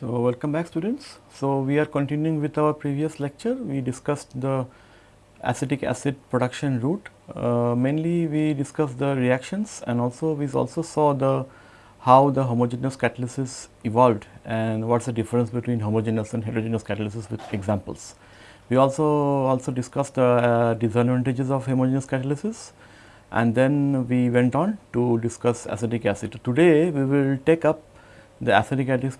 So, welcome back students. So, we are continuing with our previous lecture. We discussed the acetic acid production route. Uh, mainly we discussed the reactions and also we also saw the how the homogeneous catalysis evolved and what is the difference between homogeneous and heterogeneous catalysis with examples. We also also discussed the uh, disadvantages of homogeneous catalysis and then we went on to discuss acetic acid. Today we will take up the acetic acid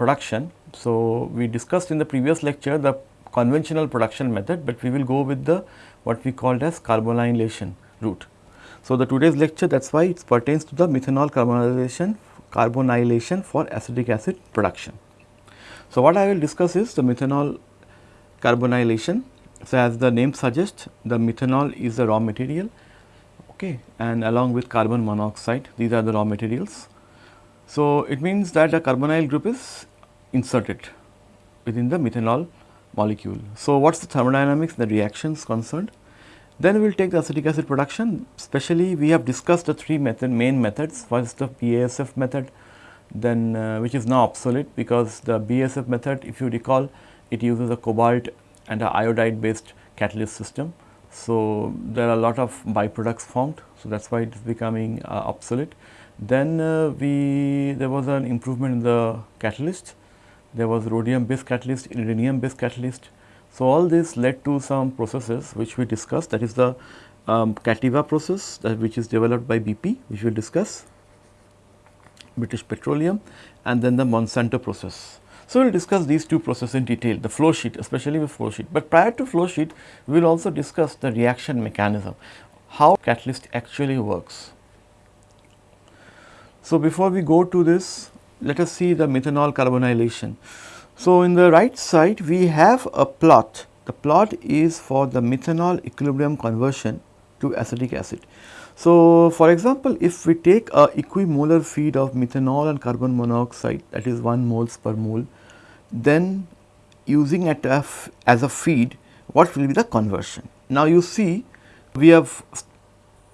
production. So, we discussed in the previous lecture the conventional production method, but we will go with the what we called as carbonylation route. So, the today's lecture that is why it pertains to the methanol carbonylation carbonylation for acetic acid production. So, what I will discuss is the methanol carbonylation. So, as the name suggests the methanol is the raw material okay, and along with carbon monoxide these are the raw materials. So, it means that the carbonyl group is inserted within the methanol molecule. So, what is the thermodynamics the reactions concerned? Then we will take the acetic acid production especially we have discussed the three method main methods first the BASF method then uh, which is now obsolete because the BASF method if you recall it uses a cobalt and a iodide based catalyst system. So, there are a lot of byproducts formed. So, that is why it is becoming uh, obsolete. Then uh, we there was an improvement in the catalyst there was rhodium based catalyst, iridium based catalyst. So, all this led to some processes which we discussed that is the um, Cativa process that which is developed by BP which we will discuss British Petroleum and then the Monsanto process. So, we will discuss these two processes in detail the flow sheet especially with flow sheet, but prior to flow sheet we will also discuss the reaction mechanism how catalyst actually works. So, before we go to this let us see the methanol carbonylation. So, in the right side we have a plot, the plot is for the methanol equilibrium conversion to acetic acid. So, for example, if we take a equimolar feed of methanol and carbon monoxide that is 1 moles per mole, then using it as a feed what will be the conversion. Now, you see we have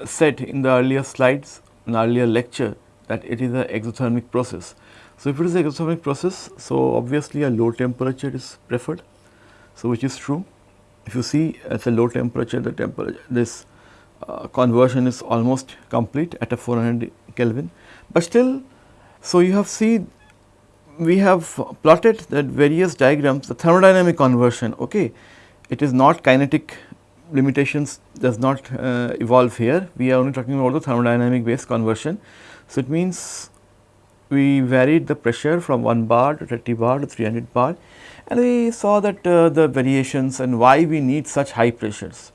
said in the earlier slides in earlier lecture that it is an exothermic process. So, if it is a exothermic process, so obviously a low temperature is preferred. So, which is true. If you see at a low temperature, the temperature this uh, conversion is almost complete at a 400 Kelvin, but still. So, you have seen we have plotted that various diagrams the thermodynamic conversion okay it is not kinetic limitations does not uh, evolve here we are only talking about the thermodynamic based conversion so it means we varied the pressure from 1 bar to 30 bar to 300 bar and we saw that uh, the variations and why we need such high pressures.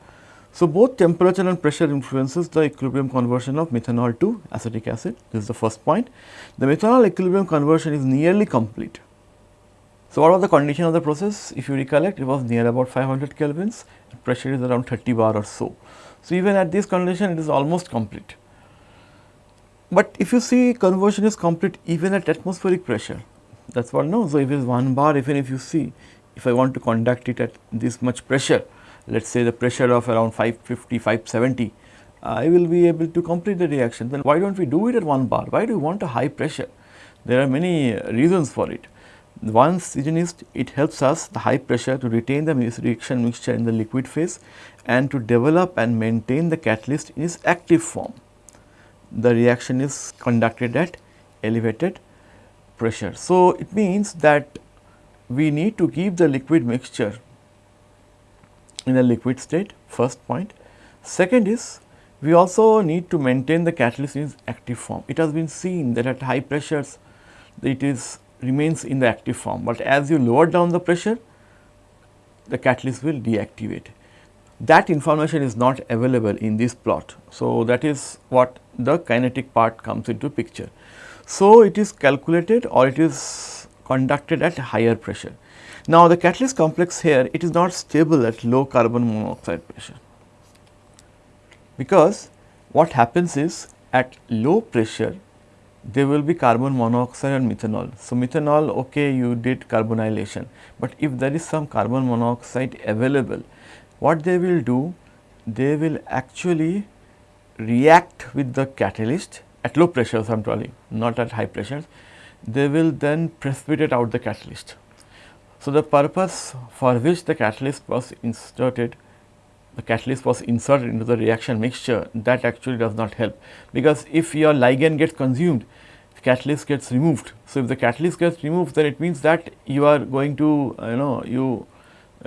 So, both temperature and pressure influences the equilibrium conversion of methanol to acetic acid this is the first point. The methanol equilibrium conversion is nearly complete. So, what was the condition of the process if you recollect it was near about 500 kelvins pressure is around 30 bar or so. So, even at this condition it is almost complete. But if you see conversion is complete even at atmospheric pressure that is what no. So, if it is 1 bar even if you see if I want to conduct it at this much pressure let us say the pressure of around 550 570 I will be able to complete the reaction then why do not we do it at 1 bar why do we want a high pressure there are many reasons for it. One reason is it helps us the high pressure to retain the reaction mixture in the liquid phase and to develop and maintain the catalyst in its active form the reaction is conducted at elevated pressure. So, it means that we need to keep the liquid mixture in a liquid state first point. Second is we also need to maintain the catalyst in its active form. It has been seen that at high pressures it is remains in the active form, but as you lower down the pressure the catalyst will deactivate that information is not available in this plot. So, that is what the kinetic part comes into picture. So, it is calculated or it is conducted at higher pressure. Now, the catalyst complex here it is not stable at low carbon monoxide pressure because what happens is at low pressure there will be carbon monoxide and methanol. So, methanol okay you did carbonylation, but if there is some carbon monoxide available what they will do they will actually react with the catalyst at low pressures I am telling not at high pressures they will then precipitate out the catalyst. So, the purpose for which the catalyst was inserted the catalyst was inserted into the reaction mixture that actually does not help because if your ligand gets consumed catalyst gets removed. So, if the catalyst gets removed then it means that you are going to you know you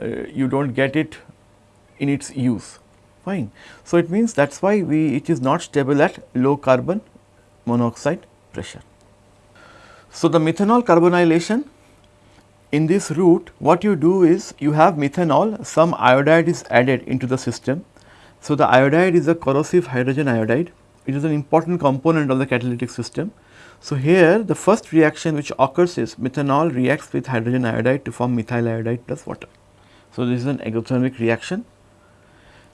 uh, you do not get it in its use fine. So, it means that is why we it is not stable at low carbon monoxide pressure. So, the methanol carbonylation in this route what you do is you have methanol some iodide is added into the system. So, the iodide is a corrosive hydrogen iodide it is an important component of the catalytic system. So, here the first reaction which occurs is methanol reacts with hydrogen iodide to form methyl iodide plus water. So, this is an exothermic reaction.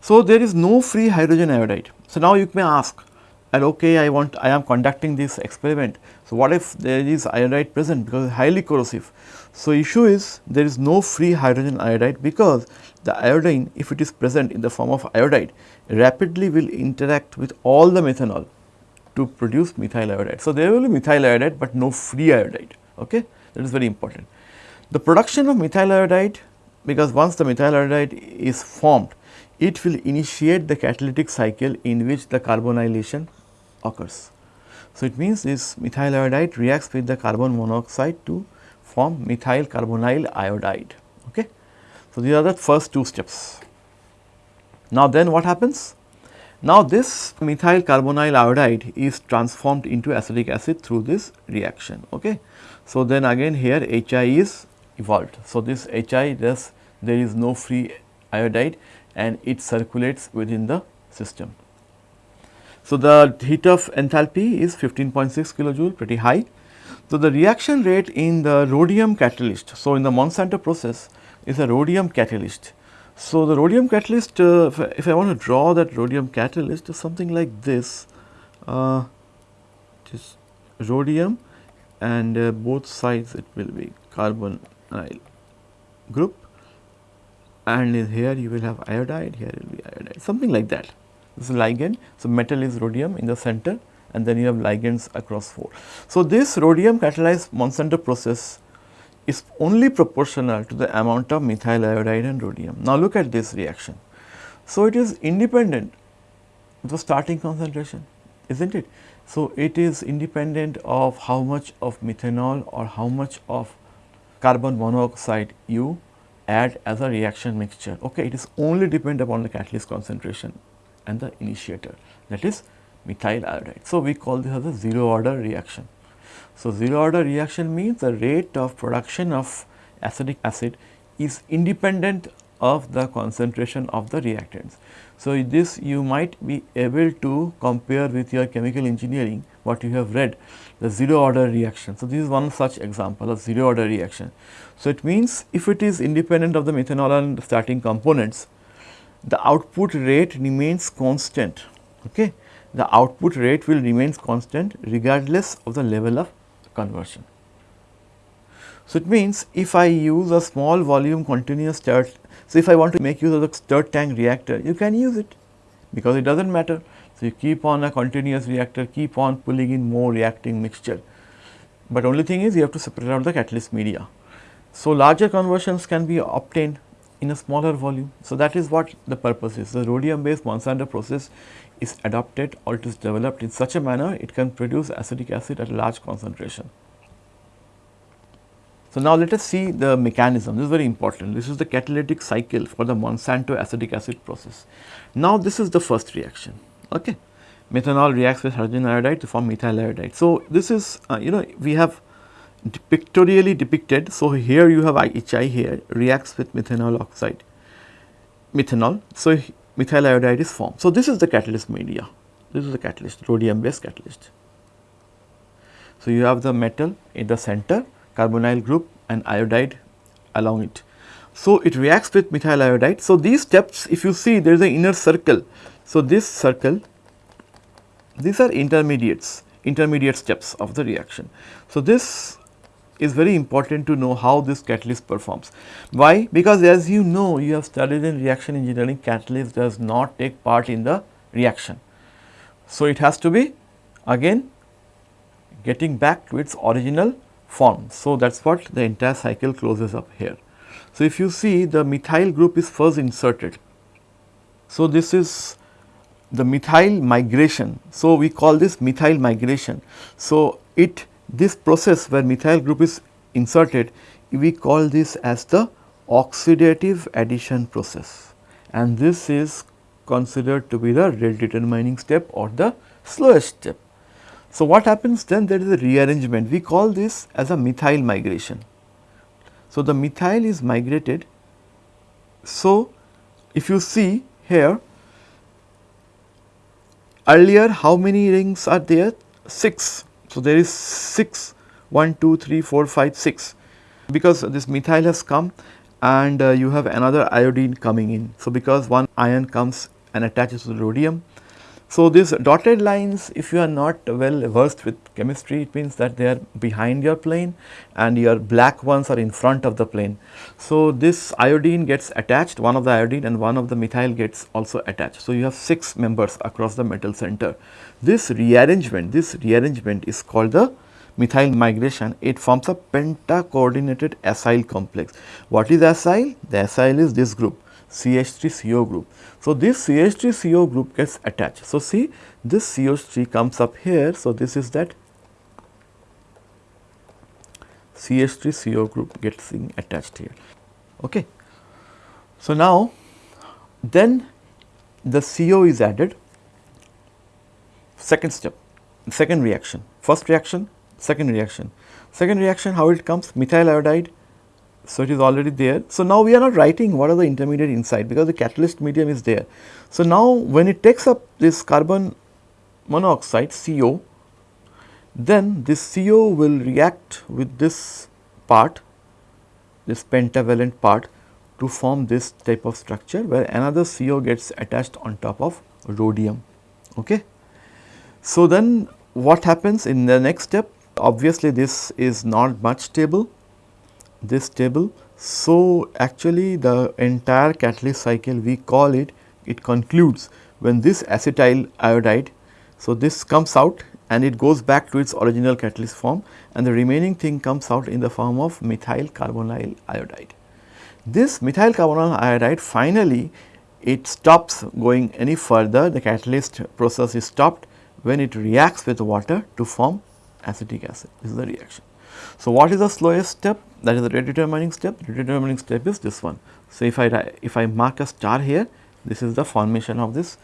So, there is no free hydrogen iodide. So, now you may ask and okay I want I am conducting this experiment. So, what if there is iodide present because it is highly corrosive. So, issue is there is no free hydrogen iodide because the iodine if it is present in the form of iodide rapidly will interact with all the methanol to produce methyl iodide. So, there will be methyl iodide, but no free iodide okay that is very important. The production of methyl iodide because once the methyl iodide is formed it will initiate the catalytic cycle in which the carbonylation occurs. So, it means this methyl iodide reacts with the carbon monoxide to form methyl carbonyl iodide. Okay. So, these are the first two steps. Now, then what happens? Now, this methyl carbonyl iodide is transformed into acetic acid through this reaction. Okay. So, then again here HI is evolved. So, this HI thus there is no free iodide and it circulates within the system. So, the heat of enthalpy is 15.6 kilojoule pretty high. So, the reaction rate in the rhodium catalyst. So, in the Monsanto process is a rhodium catalyst. So, the rhodium catalyst uh, if, I, if, I, want to draw that rhodium catalyst is something like this uh, just rhodium and uh, both sides it will be carbonyl group and is here you will have iodide here will be iodide something like that this is ligand. So, metal is rhodium in the center and then you have ligands across 4. So, this rhodium catalyzed Monsanto process is only proportional to the amount of methyl iodide and rhodium. Now, look at this reaction. So, it is independent of the starting concentration is not it. So, it is independent of how much of methanol or how much of carbon monoxide you add as a reaction mixture. Okay, it is only depend upon the catalyst concentration and the initiator that is methyl iodide. So, we call this as a zero order reaction. So, zero order reaction means the rate of production of acetic acid is independent of the concentration of the reactants. So, this you might be able to compare with your chemical engineering what you have read the zero order reaction. So, this is one such example of zero order reaction. So, it means if it is independent of the methanol and starting components the output rate remains constant. Okay. The output rate will remain constant regardless of the level of conversion. So, it means if I use a small volume continuous stirred, so if I want to make use of the stirred tank reactor, you can use it because it does not matter. So, you keep on a continuous reactor, keep on pulling in more reacting mixture, but only thing is you have to separate out the catalyst media. So, larger conversions can be obtained in a smaller volume. So, that is what the purpose is. The rhodium based Monsanto process is adopted or it is developed in such a manner it can produce acetic acid at a large concentration. So, now let us see the mechanism this is very important this is the catalytic cycle for the Monsanto acetic acid process. Now, this is the first reaction okay methanol reacts with hydrogen iodide to form methyl iodide. So, this is uh, you know we have pictorially depicted. So, here you have HI here reacts with methanol oxide methanol. So, methyl iodide is formed. So, this is the catalyst media this is the catalyst rhodium based catalyst. So, you have the metal in the center carbonyl group and iodide along it. So, it reacts with methyl iodide. So, these steps if you see there is an inner circle. So, this circle these are intermediates intermediate steps of the reaction. So, this is very important to know how this catalyst performs. Why? Because as you know you have studied in reaction engineering catalyst does not take part in the reaction. So, it has to be again getting back to its original formed. So, that is what the entire cycle closes up here. So, if you see the methyl group is first inserted. So, this is the methyl migration. So, we call this methyl migration. So, it this process where methyl group is inserted we call this as the oxidative addition process and this is considered to be the rate determining step or the slowest step. So, what happens then there is a rearrangement we call this as a methyl migration. So, the methyl is migrated. So, if you see here earlier how many rings are there 6. So, there is 6 1 2 3 4 5 6 because this methyl has come and uh, you have another iodine coming in. So, because one ion comes and attaches to the rhodium. So, these dotted lines if you are not well versed with chemistry it means that they are behind your plane and your black ones are in front of the plane. So, this iodine gets attached one of the iodine and one of the methyl gets also attached. So, you have 6 members across the metal center. This rearrangement this rearrangement is called the methyl migration, it forms a penta-coordinated acyl complex. What is acyl? The acyl is this group CH3CO group. So, this CH3CO group gets attached. So, see this CH3 comes up here. So, this is that CH3CO group gets attached here. Okay. So, now then the CO is added second step second reaction first reaction second reaction. Second reaction how it comes methyl iodide, so it is already there. So, now we are not writing what are the intermediate inside because the catalyst medium is there. So, now when it takes up this carbon monoxide CO, then this CO will react with this part, this pentavalent part to form this type of structure where another CO gets attached on top of rhodium. Okay. So, then what happens in the next step? obviously this is not much stable, this table. So, actually the entire catalyst cycle we call it, it concludes when this acetyl iodide. So, this comes out and it goes back to its original catalyst form and the remaining thing comes out in the form of methyl carbonyl iodide. This methyl carbonyl iodide finally it stops going any further the catalyst process is stopped when it reacts with water to form acetic acid this is the reaction. So, what is the slowest step that is the rate determining step the determining step is this one. So, if I if I mark a star here this is the formation of this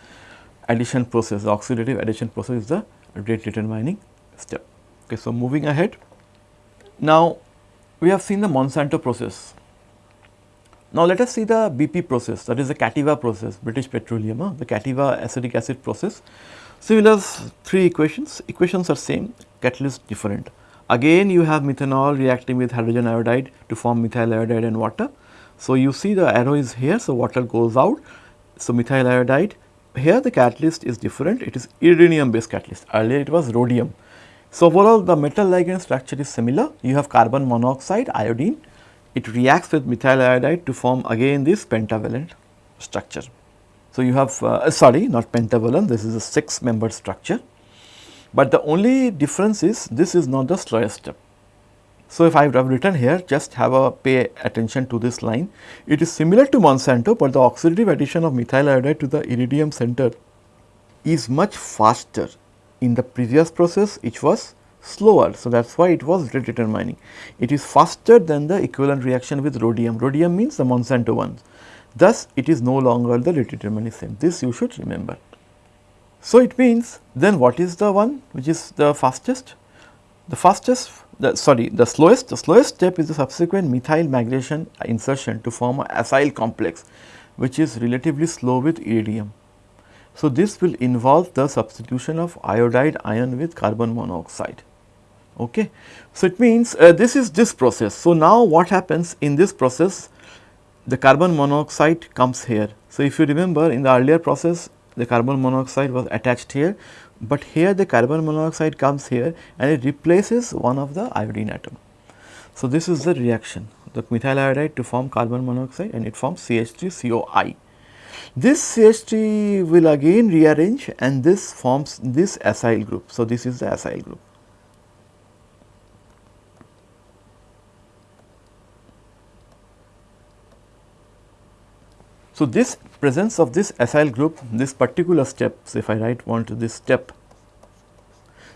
addition process the oxidative addition process is the rate determining step. Okay, so, moving ahead now we have seen the Monsanto process. Now, let us see the BP process that is the Cativa process British Petroleum huh? the Cativa acetic acid process. Similar three equations, equations are same, catalyst different. Again you have methanol reacting with hydrogen iodide to form methyl iodide and water. So, you see the arrow is here, so water goes out. So, methyl iodide, here the catalyst is different, it is iridium based catalyst, earlier it was rhodium. So, overall the metal ligand structure is similar, you have carbon monoxide iodine, it reacts with methyl iodide to form again this pentavalent structure. So, you have uh, sorry not pentavalent this is a 6 membered structure, but the only difference is this is not the slowest step. So, if I have written here just have a pay attention to this line it is similar to Monsanto, but the oxidative addition of methyl iodide to the iridium center is much faster in the previous process which was slower. So, that is why it was determining. It is faster than the equivalent reaction with rhodium. Rhodium means the Monsanto one. Thus, it is no longer the step. This you should remember. So, it means then what is the one which is the fastest? The fastest the sorry the slowest the slowest step is the subsequent methyl migration insertion to form a acyl complex which is relatively slow with iridium. So, this will involve the substitution of iodide ion with carbon monoxide. Okay. So, it means uh, this is this process. So, now what happens in this process the carbon monoxide comes here. So, if you remember in the earlier process the carbon monoxide was attached here, but here the carbon monoxide comes here and it replaces one of the iodine atom. So, this is the reaction the methyl iodide to form carbon monoxide and it forms CH3COI. This CH3 will again rearrange and this forms this acyl group. So, this is the acyl group. So, this presence of this acyl group, this particular step, so if I write one to this step,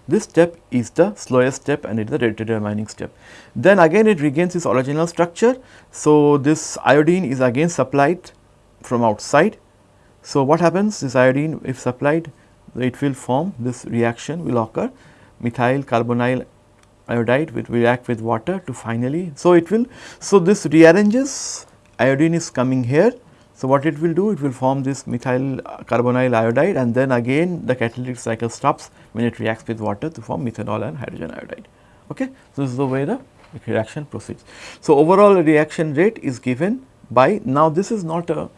this step is the slowest step and it is the determining step. Then again it regains its original structure. So, this iodine is again supplied from outside. So, what happens this iodine if supplied it will form this reaction will occur methyl carbonyl iodide will react with water to finally. So, it will so this rearranges iodine is coming here. So, what it will do it will form this methyl carbonyl iodide and then again the catalytic cycle stops when it reacts with water to form methanol and hydrogen iodide. Okay. So, this is the way the reaction proceeds. So, overall reaction rate is given by now this is not a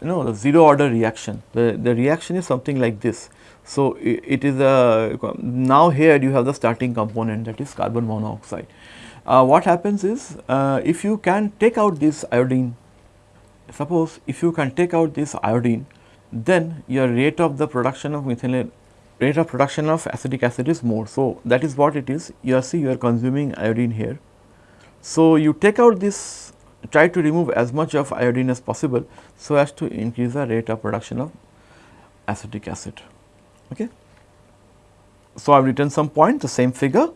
you know the zero order reaction the, the reaction is something like this. So, it is a now here you have the starting component that is carbon monoxide. Uh, what happens is uh, if you can take out this iodine suppose if you can take out this iodine then your rate of the production of methyl rate of production of acetic acid is more. So, that is what it is you are see you are consuming iodine here. So, you take out this try to remove as much of iodine as possible so as to increase the rate of production of acetic acid. Okay. So, I have written some point the same figure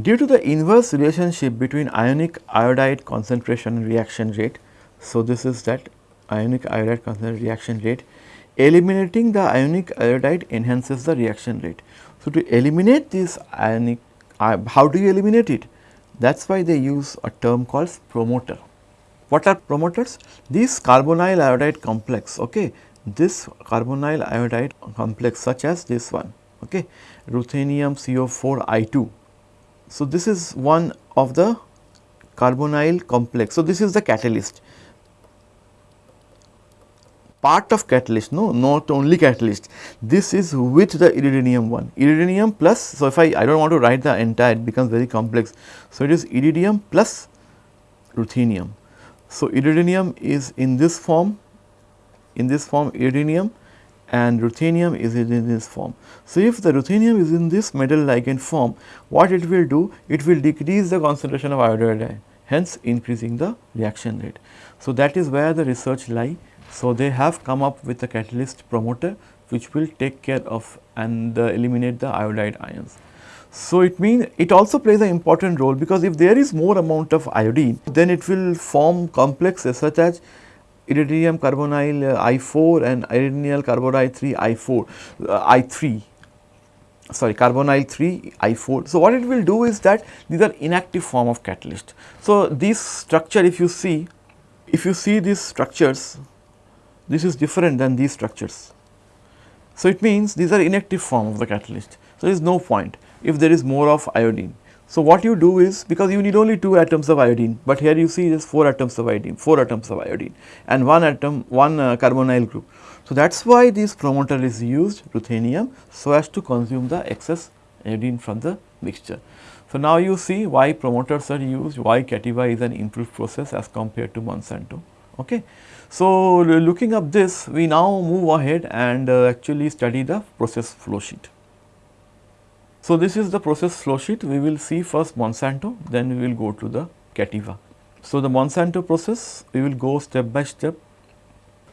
due to the inverse relationship between ionic iodide concentration and reaction rate. So, this is that ionic iodide concentration reaction rate Eliminating the ionic iodide enhances the reaction rate. So, to eliminate this ionic, uh, how do you eliminate it? That is why they use a term called promoter. What are promoters? This carbonyl iodide complex, okay, this carbonyl iodide complex such as this one, okay, ruthenium CO4 I2. So, this is one of the carbonyl complex. So, this is the catalyst part of catalyst no not only catalyst this is with the iridium one iridium plus so if i i don't want to write the entire it becomes very complex so it is iridium plus ruthenium so iridium is in this form in this form iridium and ruthenium is in this form. So, if the ruthenium is in this metal ligand form, what it will do? It will decrease the concentration of iodide, hence increasing the reaction rate. So, that is where the research lie so, they have come up with a catalyst promoter which will take care of and uh, eliminate the iodide ions. So, it means it also plays an important role because if there is more amount of iodine then it will form complexes such as iridium carbonyl uh, I4 and iridinyl carbonyl 3 I4 uh, I3 sorry carbonyl 3 I4. So, what it will do is that these are inactive form of catalyst. So, this structure if you see if you see these structures this is different than these structures. So, it means these are inactive form of the catalyst. So, there is no point if there is more of iodine. So, what you do is because you need only 2 atoms of iodine, but here you see there is 4 atoms of iodine, 4 atoms of iodine and 1 atom, 1 uh, carbonyl group. So, that is why this promoter is used ruthenium so as to consume the excess iodine from the mixture. So, now you see why promoters are used, why Cativa is an improved process as compared to Monsanto. Okay. So, looking up this we now move ahead and uh, actually study the process flow sheet. So, this is the process flow sheet we will see first Monsanto then we will go to the Cativa. So, the Monsanto process we will go step by step.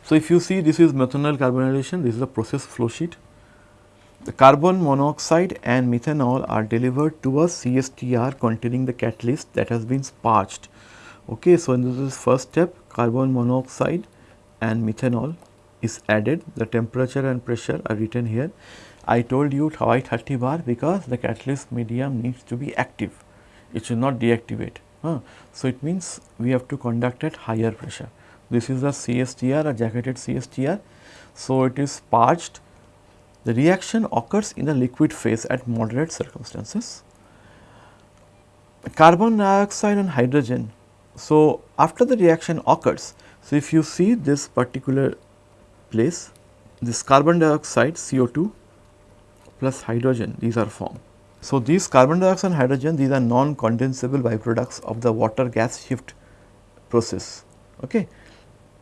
So, if you see this is methanol carbonylation this is the process flow sheet. The carbon monoxide and methanol are delivered to a CSTR containing the catalyst that has been sparged. Okay, so, this is first step carbon monoxide and methanol is added the temperature and pressure are written here. I told you why 30 bar because the catalyst medium needs to be active it should not deactivate. Huh. So, it means we have to conduct at higher pressure. This is a CSTR a jacketed CSTR. So, it is sparged the reaction occurs in the liquid phase at moderate circumstances. Carbon dioxide and hydrogen so, after the reaction occurs, so if you see this particular place, this carbon dioxide CO2 plus hydrogen these are formed. So, these carbon dioxide and hydrogen these are non-condensable byproducts of the water gas shift process okay,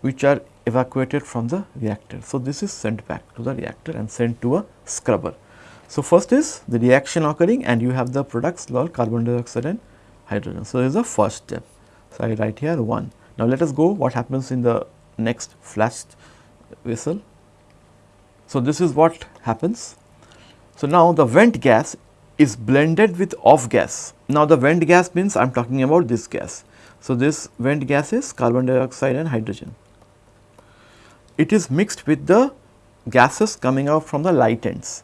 which are evacuated from the reactor. So, this is sent back to the reactor and sent to a scrubber. So, first is the reaction occurring and you have the products called carbon dioxide and hydrogen. So, this is the first step. So, I write here 1. Now, let us go what happens in the next flashed vessel. So, this is what happens. So, now the vent gas is blended with off gas. Now, the vent gas means I am talking about this gas. So, this vent gas is carbon dioxide and hydrogen. It is mixed with the gases coming out from the light ends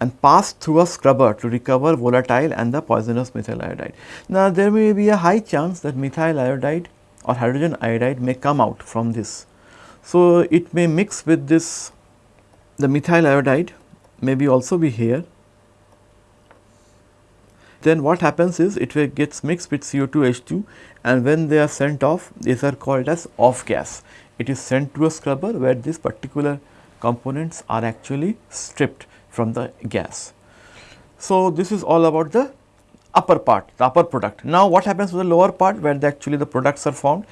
and passed through a scrubber to recover volatile and the poisonous methyl iodide. Now, there may be a high chance that methyl iodide or hydrogen iodide may come out from this. So, it may mix with this the methyl iodide maybe also be here. Then what happens is it gets mixed with CO2 H2 and when they are sent off these are called as off gas. It is sent to a scrubber where these particular components are actually stripped from the gas. So, this is all about the upper part, the upper product. Now, what happens to the lower part where the actually the products are formed?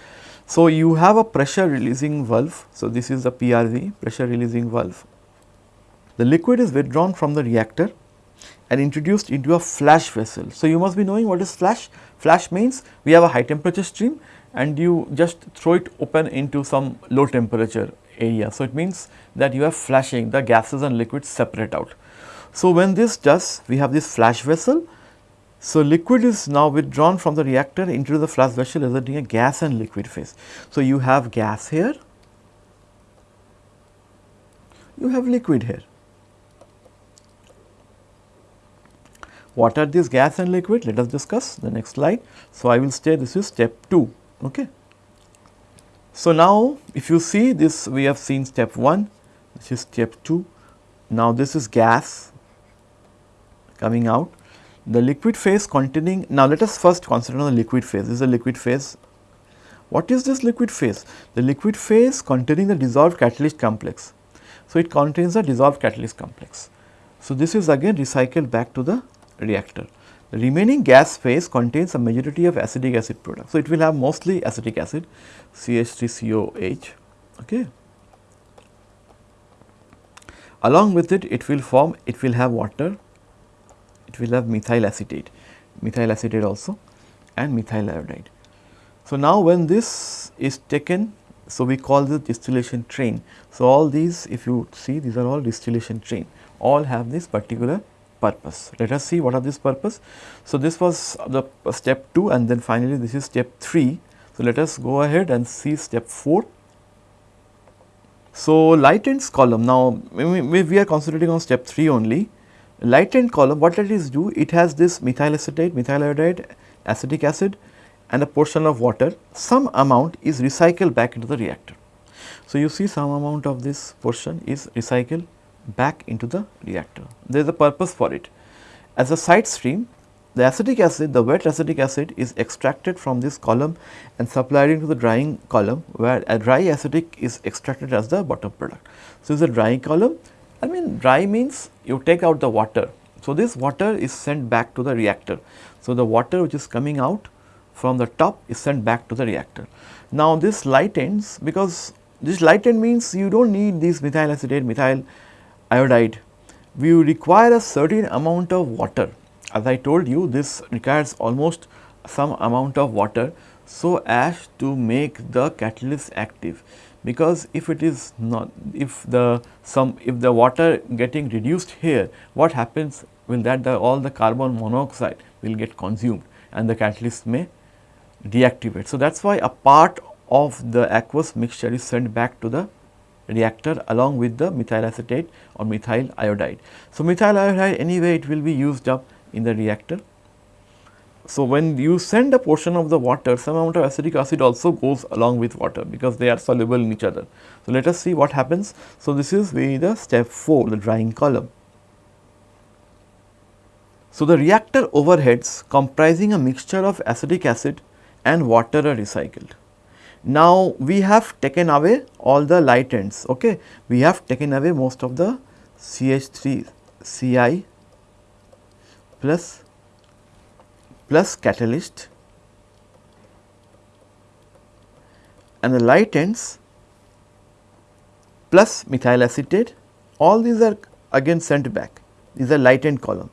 So, you have a pressure releasing valve. So, this is the PRV pressure releasing valve. The liquid is withdrawn from the reactor and introduced into a flash vessel. So, you must be knowing what is flash. Flash means we have a high temperature stream and you just throw it open into some low temperature area. So, it means that you are flashing the gases and liquids separate out. So, when this does we have this flash vessel. So, liquid is now withdrawn from the reactor into the flash vessel resulting a gas and liquid phase. So, you have gas here, you have liquid here. What are these gas and liquid? Let us discuss the next slide. So, I will say this is step 2. Okay. So, now if you see this we have seen step 1 this is step 2. Now, this is gas coming out the liquid phase containing now let us first consider the liquid phase this is a liquid phase. What is this liquid phase? The liquid phase containing the dissolved catalyst complex. So, it contains the dissolved catalyst complex. So, this is again recycled back to the reactor. The remaining gas phase contains a majority of acetic acid products. So, it will have mostly acetic acid CH3COH. Okay. Along with it, it will form, it will have water, it will have methyl acetate, methyl acetate also and methyl iodide. So, now when this is taken, so we call this distillation train. So, all these if you see these are all distillation train, all have this particular purpose. Let us see what are this purpose. So, this was the step 2 and then finally, this is step 3. So, let us go ahead and see step 4. So, light ends column now we, are concentrating on step 3 only. Light end column what it is do? It has this methyl acetate, methyl iodide, acetic acid and a portion of water some amount is recycled back into the reactor. So, you see some amount of this portion is recycled back into the reactor. There is a purpose for it. As a side stream, the acetic acid, the wet acetic acid is extracted from this column and supplied into the drying column where a dry acetic is extracted as the bottom product. So, this is a drying column. I mean dry means you take out the water. So, this water is sent back to the reactor. So, the water which is coming out from the top is sent back to the reactor. Now, this light ends because this light end means you do not need these methyl acetate, methyl iodide, we require a certain amount of water. As I told you this requires almost some amount of water so as to make the catalyst active because if it is not if the some if the water getting reduced here what happens will that the all the carbon monoxide will get consumed and the catalyst may deactivate. So, that is why a part of the aqueous mixture is sent back to the reactor along with the methyl acetate or methyl iodide. So, methyl iodide anyway it will be used up in the reactor. So, when you send a portion of the water some amount of acetic acid also goes along with water because they are soluble in each other. So, let us see what happens. So, this is the step 4 the drying column. So, the reactor overheads comprising a mixture of acetic acid and water are recycled. Now, we have taken away all the light ends, okay. we have taken away most of the CH3 Ci plus plus catalyst and the light ends plus methyl acetate all these are again sent back these are light end column.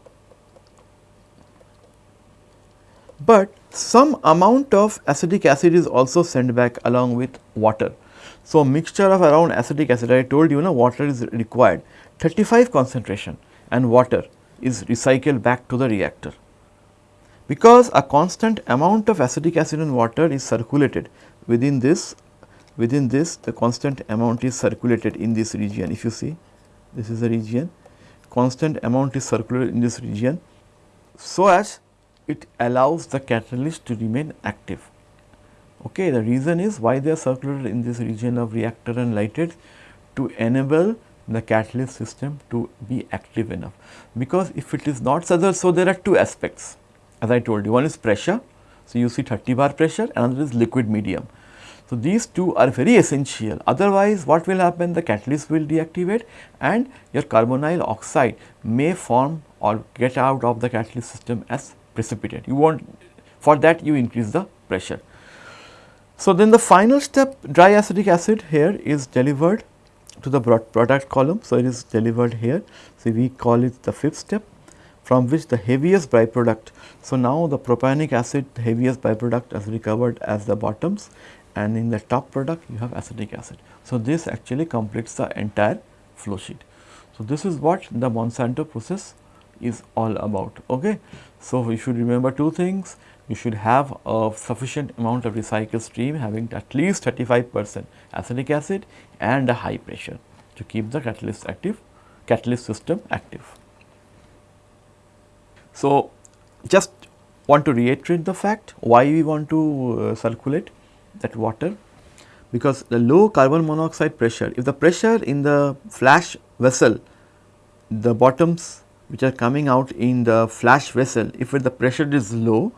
But some amount of acetic acid is also sent back along with water. So, mixture of around acetic acid I told you know water is required 35 concentration and water is recycled back to the reactor. Because a constant amount of acetic acid and water is circulated within this within this the constant amount is circulated in this region if you see this is the region constant amount is circulated in this region so as it allows the catalyst to remain active. Okay, the reason is why they are circulated in this region of reactor and lighted to enable the catalyst system to be active enough. Because if it is not such, so there are two aspects as I told you one is pressure. So, you see 30 bar pressure another is liquid medium. So, these two are very essential otherwise what will happen the catalyst will deactivate and your carbonyl oxide may form or get out of the catalyst system as precipitate. You want for that you increase the pressure. So, then the final step dry acetic acid here is delivered to the product column. So, it is delivered here. So, we call it the fifth step from which the heaviest byproduct. So, now the propionic acid the heaviest byproduct is recovered as the bottoms and in the top product you have acetic acid. So, this actually completes the entire flow sheet. So, this is what the Monsanto process is all about. Okay. So, you should remember two things you should have a sufficient amount of recycled stream having at least 35 percent acetic acid and a high pressure to keep the catalyst active catalyst system active. So, just want to reiterate the fact why we want to uh, circulate that water because the low carbon monoxide pressure if the pressure in the flash vessel the bottoms which are coming out in the flash vessel if the pressure is low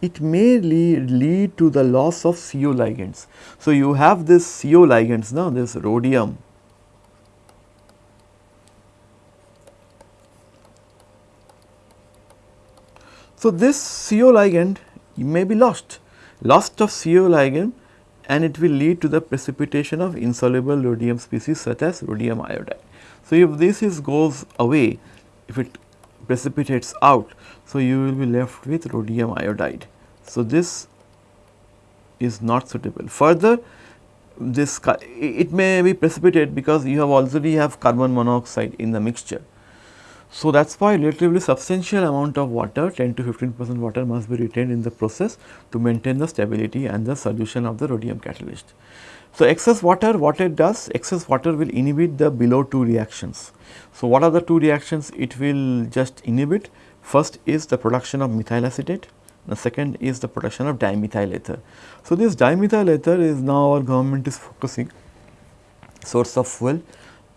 it may lead, lead to the loss of CO ligands. So, you have this CO ligands now this rhodium So, this CO ligand may be lost, lost of CO ligand and it will lead to the precipitation of insoluble rhodium species such as rhodium iodide. So, if this is goes away, if it precipitates out, so you will be left with rhodium iodide. So, this is not suitable. Further, this it may be precipitate because you have already have carbon monoxide in the mixture. So, that is why relatively substantial amount of water 10 to 15 percent water must be retained in the process to maintain the stability and the solution of the rhodium catalyst. So, excess water what it does excess water will inhibit the below two reactions. So, what are the two reactions it will just inhibit first is the production of methyl acetate the second is the production of dimethyl ether. So, this dimethyl ether is now our government is focusing source of fuel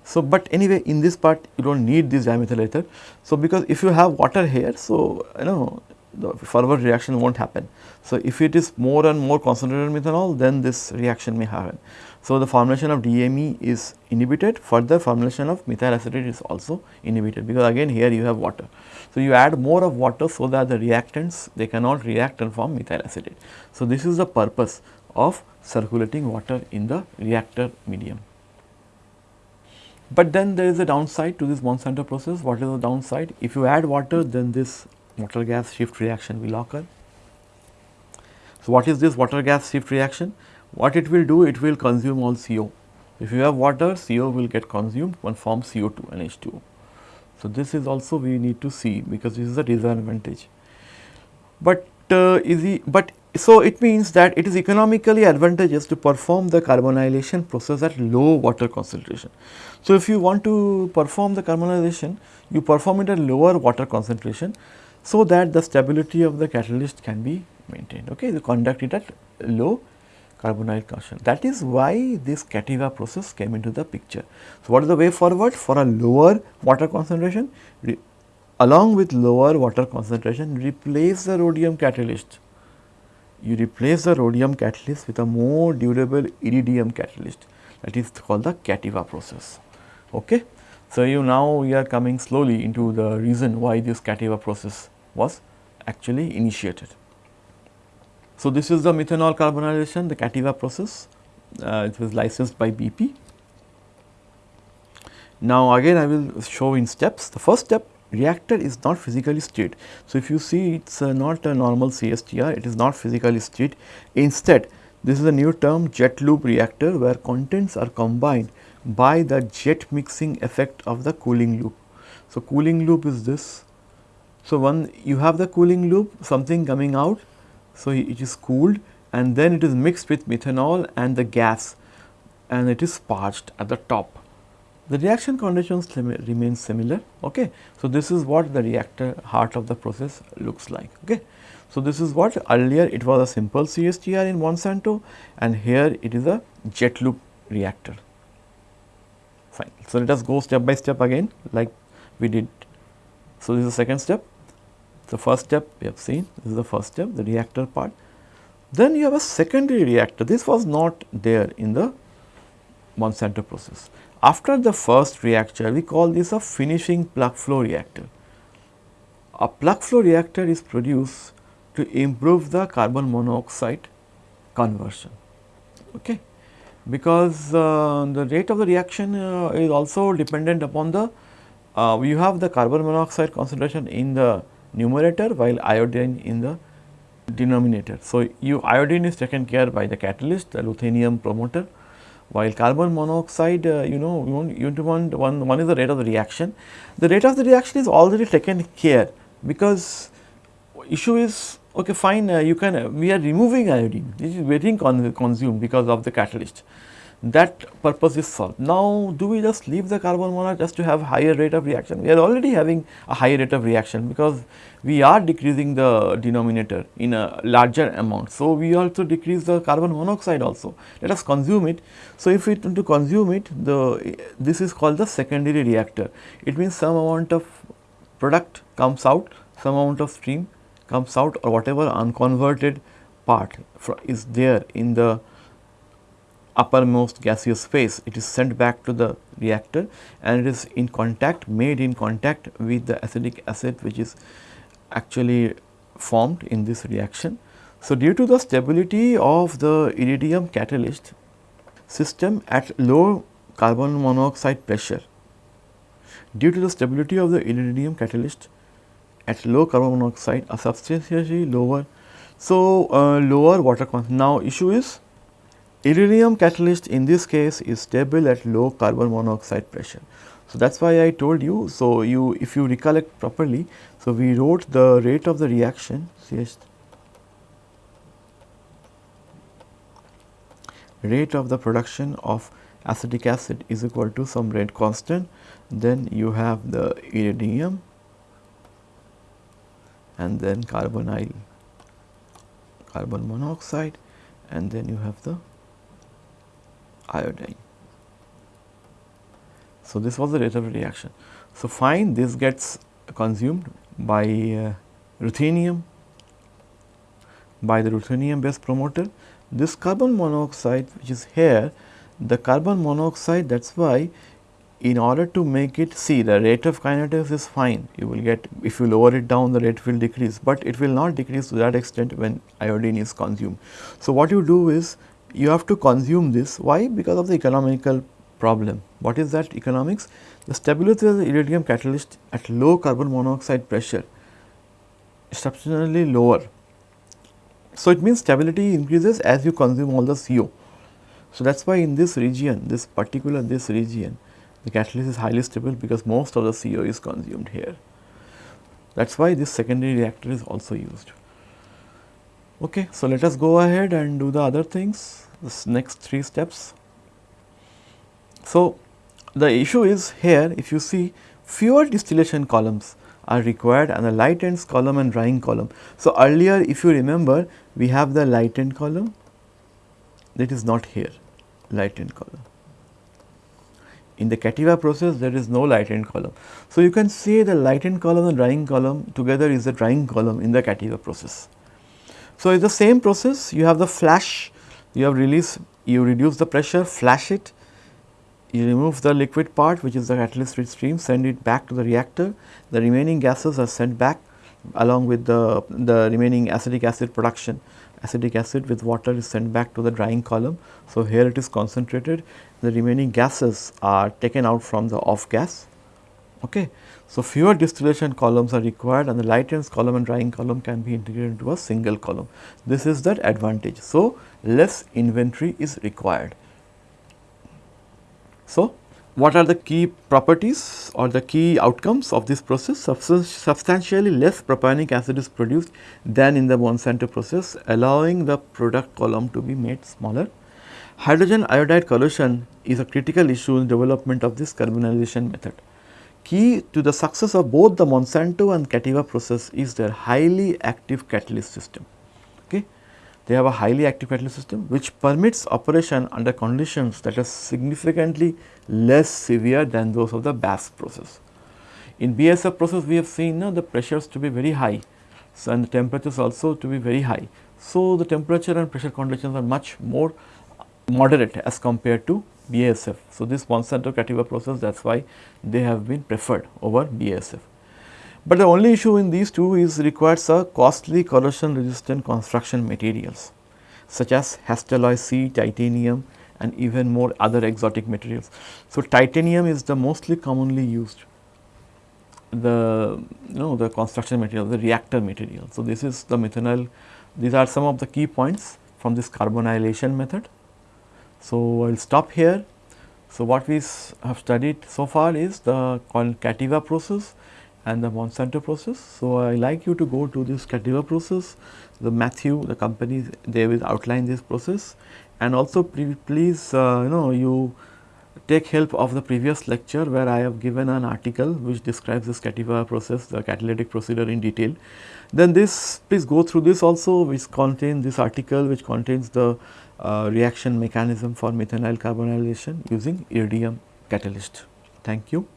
so, but anyway in this part you do not need this dimethyl ether. So, because if you have water here, so you know the forward reaction will not happen. So, if it is more and more concentrated methanol then this reaction may happen. So, the formulation of DME is inhibited further formulation of methyl acetate is also inhibited because again here you have water. So, you add more of water so that the reactants they cannot react and form methyl acetate. So, this is the purpose of circulating water in the reactor medium. But then there is a downside to this Monsanto process. What is the downside? If you add water, then this water gas shift reaction will occur. So, what is this water gas shift reaction? What it will do? It will consume all CO. If you have water, CO will get consumed and form CO2 and H2O. So, this is also we need to see because this is a disadvantage. But uh, is he, but so, it means that it is economically advantageous to perform the carbonylation process at low water concentration. So, if you want to perform the carbonylation, you perform it at lower water concentration, so that the stability of the catalyst can be maintained. Okay, you conduct it at low carbonyl concentration. That is why this Cativa process came into the picture. So, what is the way forward for a lower water concentration? Along with lower water concentration, replace the rhodium catalyst you replace the rhodium catalyst with a more durable iridium catalyst that is called the Cativa process. Okay. So, you now we are coming slowly into the reason why this Cativa process was actually initiated. So, this is the methanol carbonylation the Cativa process uh, it was licensed by BP. Now, again I will show in steps the first step reactor is not physically stirred. So, if you see it is uh, not a normal CSTR, it is not physically stirred. Instead, This is a new term jet loop reactor where contents are combined by the jet mixing effect of the cooling loop. So, cooling loop is this. So, one you have the cooling loop something coming out. So, it is cooled and then it is mixed with methanol and the gas and it is sparged at the top. The reaction conditions remain similar. Okay. So, this is what the reactor heart of the process looks like. Okay. So, this is what earlier it was a simple CSTR in Monsanto and here it is a jet loop reactor. Fine. So, let us go step by step again like we did. So, this is the second step. The first step we have seen, this is the first step, the reactor part. Then you have a secondary reactor. This was not there in the Monsanto process. After the first reactor, we call this a finishing plug flow reactor. A plug flow reactor is produced to improve the carbon monoxide conversion. Okay. Because uh, the rate of the reaction uh, is also dependent upon the, uh, you have the carbon monoxide concentration in the numerator while iodine in the denominator. So, you iodine is taken care by the catalyst, the ruthenium promoter while carbon monoxide, uh, you know, you want, you want one, one is the rate of the reaction. The rate of the reaction is already taken care because issue is okay fine uh, you can uh, we are removing iodine this is con consumed because of the catalyst that purpose is solved. Now, do we just leave the carbon monoxide just to have higher rate of reaction? We are already having a higher rate of reaction because we are decreasing the denominator in a larger amount. So, we also decrease the carbon monoxide also. Let us consume it. So, if we want to consume it, the this is called the secondary reactor. It means some amount of product comes out, some amount of stream comes out or whatever unconverted part is there in the uppermost gaseous phase, it is sent back to the reactor and it is in contact made in contact with the acetic acid which is actually formed in this reaction. So, due to the stability of the iridium catalyst system at low carbon monoxide pressure, due to the stability of the iridium catalyst at low carbon monoxide a substantially lower. So, uh, lower water content. Now, issue is Iridium catalyst in this case is stable at low carbon monoxide pressure. So, that is why I told you. So, you if you recollect properly, so we wrote the rate of the reaction CH rate of the production of acetic acid is equal to some rate constant, then you have the iridium and then carbonyl carbon monoxide and then you have the iodine. So, this was the rate of reaction. So, fine this gets consumed by uh, ruthenium by the ruthenium based promoter. This carbon monoxide which is here the carbon monoxide that is why in order to make it see the rate of kinetics is fine you will get if you lower it down the rate will decrease, but it will not decrease to that extent when iodine is consumed. So, what you do is you have to consume this. Why? Because of the economical problem. What is that economics? The stability of the iridium catalyst at low carbon monoxide pressure is substantially lower. So, it means stability increases as you consume all the CO. So, that is why in this region, this particular this region, the catalyst is highly stable because most of the CO is consumed here. That is why this secondary reactor is also used. Okay, so let us go ahead and do the other things, this next three steps. So, the issue is here if you see fewer distillation columns are required and the light ends column and drying column. So, earlier if you remember we have the light end column that is not here light end column. In the Cativa process there is no light end column. So, you can say the light end column and drying column together is the drying column in the Cativa process. So, it is the same process. You have the flash you have release you reduce the pressure flash it. You remove the liquid part which is the catalyst stream send it back to the reactor. The remaining gases are sent back along with the, the remaining acetic acid production. Acetic acid with water is sent back to the drying column. So, here it is concentrated. The remaining gases are taken out from the off gas. Okay. So, fewer distillation columns are required and the light ends column and drying column can be integrated into a single column. This is that advantage. So, less inventory is required. So, what are the key properties or the key outcomes of this process? Substantially less propionic acid is produced than in the Monsanto process allowing the product column to be made smaller. Hydrogen iodide collusion is a critical issue in development of this carbonylation method. Key to the success of both the Monsanto and Cativa process is their highly active catalyst system. Okay. They have a highly active catalyst system which permits operation under conditions that are significantly less severe than those of the BASF process. In BASF process we have seen the pressures to be very high so, and the temperatures also to be very high. So, the temperature and pressure conditions are much more moderate as compared to BASF. So, this Monsanto Cativa process that is why they have been preferred over BASF. But the only issue in these two is requires a costly corrosion resistant construction materials such as Hastelloy C, titanium and even more other exotic materials. So, titanium is the mostly commonly used the you know the construction material the reactor material. So, this is the methanol these are some of the key points from this carbonylation method. So, I will stop here. So, what we have studied so far is the Cativa process and the Monsanto process. So, I like you to go to this Cativa process, the Matthew, the company they will outline this process and also please uh, you know you take help of the previous lecture where I have given an article which describes this Cativa process, the catalytic procedure in detail. Then this please go through this also which contains this article which contains the uh, reaction mechanism for methanol carbonylation using iridium catalyst. Thank you.